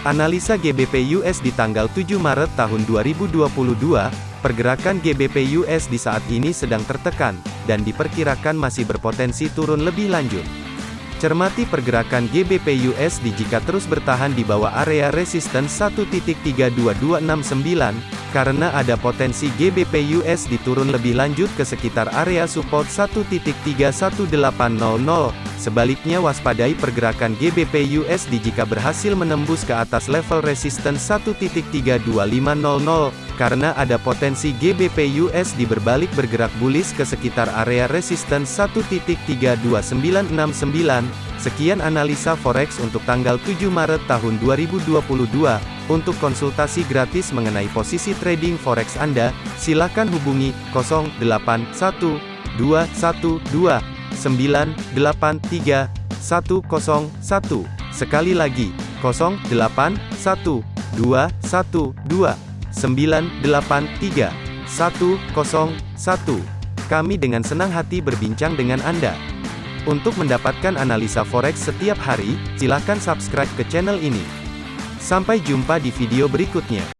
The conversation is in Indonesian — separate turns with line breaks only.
Analisa GBP US di tanggal 7 Maret tahun 2022, pergerakan GBP US di saat ini sedang tertekan, dan diperkirakan masih berpotensi turun lebih lanjut. Cermati pergerakan GBP USD jika terus bertahan di bawah area resisten 1.32269, karena ada potensi GBP USD turun lebih lanjut ke sekitar area support 1.31800. Sebaliknya waspadai pergerakan GBP USD jika berhasil menembus ke atas level resisten 1.32500, karena ada potensi GBP USD berbalik bergerak bullish ke sekitar area resisten 1.32969. Sekian analisa forex untuk tanggal 7 Maret tahun 2022. Untuk konsultasi gratis mengenai posisi trading forex Anda, silakan hubungi 081212 983 101. Sekali lagi, 0812 112 983 101. Kami dengan senang hati berbincang dengan Anda. Untuk mendapatkan analisa forex setiap hari, silakan subscribe ke channel ini. Sampai jumpa di video berikutnya.